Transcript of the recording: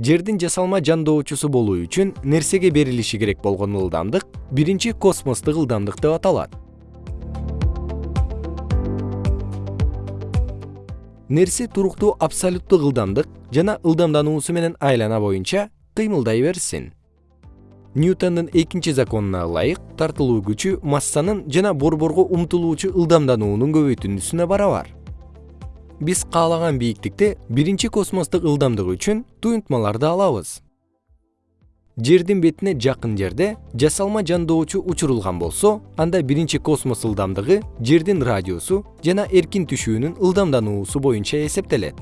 жердин жасалма жандоочусу болуу үчүн нерсеге берилиши керек болгон ылдамдык? Биринчи космостук ылдамдык деп аталат. Нерсе туруктуу абсолюттук ылдамдык жана ылдамдануусу менен айлана боюнча кыймылдай берсин. Ньютондун экинчи законуна ылайык тартылуу күчү массанын жана борборго умтулуучу ылдамдануунун көбөйтүндүсүнө барабар биз каалаган бийиктикте биринчи космостук ылдамдык үчүн туюнтмаларды алабыз. Жердин бетине жакын жерде жасалма жандоочу учурулган болсо анда биринчи космос ылдамдыгы жердин радиусу жана эркин түшүүнүн ылдамдануусу боюнча эсептелет